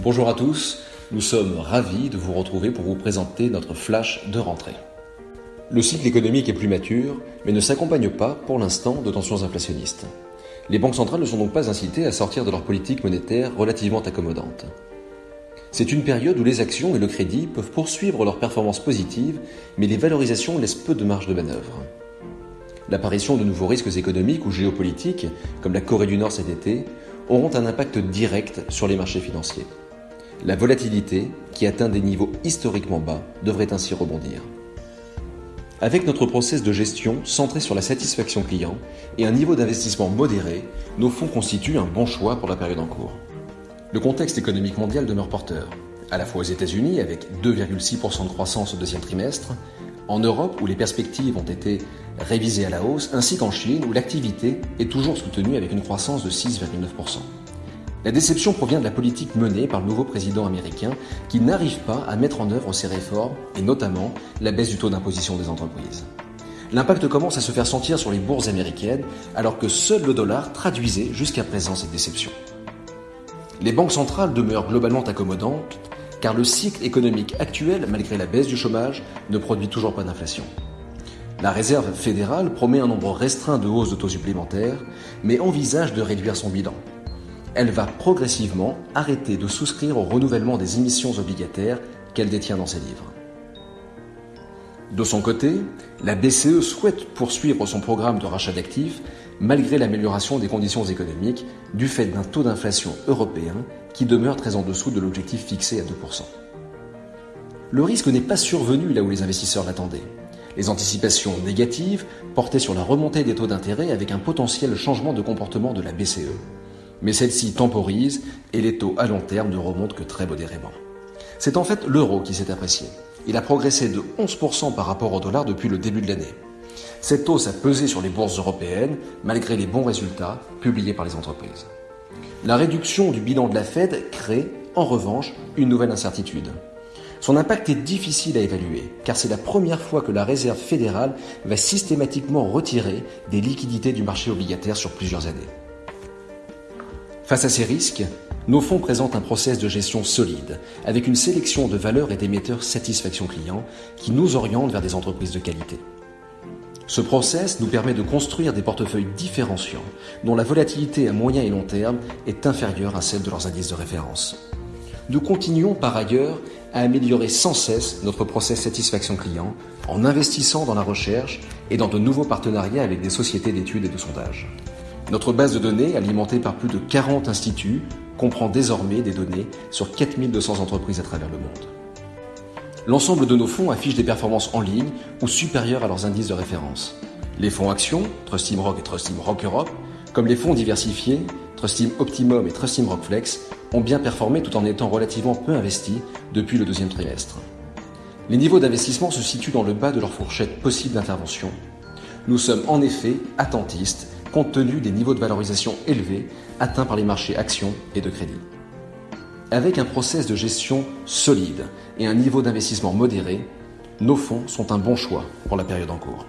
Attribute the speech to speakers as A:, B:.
A: Bonjour à tous, nous sommes ravis de vous retrouver pour vous présenter notre flash de rentrée. Le cycle économique est plus mature, mais ne s'accompagne pas, pour l'instant, de tensions inflationnistes. Les banques centrales ne sont donc pas incitées à sortir de leur politique monétaire relativement accommodante. C'est une période où les actions et le crédit peuvent poursuivre leur performance positive, mais les valorisations laissent peu de marge de manœuvre. L'apparition de nouveaux risques économiques ou géopolitiques, comme la Corée du Nord cet été, auront un impact direct sur les marchés financiers. La volatilité, qui atteint des niveaux historiquement bas, devrait ainsi rebondir. Avec notre process de gestion centré sur la satisfaction client et un niveau d'investissement modéré, nos fonds constituent un bon choix pour la période en cours. Le contexte économique mondial demeure porteur, à la fois aux États-Unis avec 2,6% de croissance au deuxième trimestre, en Europe où les perspectives ont été révisées à la hausse, ainsi qu'en Chine où l'activité est toujours soutenue avec une croissance de 6,9%. La déception provient de la politique menée par le nouveau président américain qui n'arrive pas à mettre en œuvre ses réformes et notamment la baisse du taux d'imposition des entreprises. L'impact commence à se faire sentir sur les bourses américaines alors que seul le dollar traduisait jusqu'à présent cette déception. Les banques centrales demeurent globalement accommodantes car le cycle économique actuel, malgré la baisse du chômage, ne produit toujours pas d'inflation. La Réserve fédérale promet un nombre restreint de hausses de taux supplémentaires, mais envisage de réduire son bilan elle va progressivement arrêter de souscrire au renouvellement des émissions obligataires qu'elle détient dans ses livres. De son côté, la BCE souhaite poursuivre son programme de rachat d'actifs malgré l'amélioration des conditions économiques du fait d'un taux d'inflation européen qui demeure très en dessous de l'objectif fixé à 2%. Le risque n'est pas survenu là où les investisseurs l'attendaient. Les anticipations négatives portaient sur la remontée des taux d'intérêt avec un potentiel changement de comportement de la BCE mais celle-ci temporise et les taux à long terme ne remontent que très modérément. C'est en fait l'euro qui s'est apprécié. Il a progressé de 11% par rapport au dollar depuis le début de l'année. Cette hausse a pesé sur les bourses européennes malgré les bons résultats publiés par les entreprises. La réduction du bilan de la Fed crée, en revanche, une nouvelle incertitude. Son impact est difficile à évaluer, car c'est la première fois que la Réserve fédérale va systématiquement retirer des liquidités du marché obligataire sur plusieurs années. Face à ces risques, nos fonds présentent un process de gestion solide, avec une sélection de valeurs et d'émetteurs satisfaction client qui nous orientent vers des entreprises de qualité. Ce process nous permet de construire des portefeuilles différenciants dont la volatilité à moyen et long terme est inférieure à celle de leurs indices de référence. Nous continuons par ailleurs à améliorer sans cesse notre process satisfaction client en investissant dans la recherche et dans de nouveaux partenariats avec des sociétés d'études et de sondage. Notre base de données, alimentée par plus de 40 instituts, comprend désormais des données sur 4200 entreprises à travers le monde. L'ensemble de nos fonds affiche des performances en ligne ou supérieures à leurs indices de référence. Les fonds actions, Trustim Rock et Trustim Rock Europe, comme les fonds diversifiés, Trustim Optimum et Trustim Rock Flex, ont bien performé tout en étant relativement peu investis depuis le deuxième trimestre. Les niveaux d'investissement se situent dans le bas de leur fourchette possible d'intervention. Nous sommes en effet attentistes compte tenu des niveaux de valorisation élevés atteints par les marchés actions et de crédit. Avec un process de gestion solide et un niveau d'investissement modéré, nos fonds sont un bon choix pour la période en cours.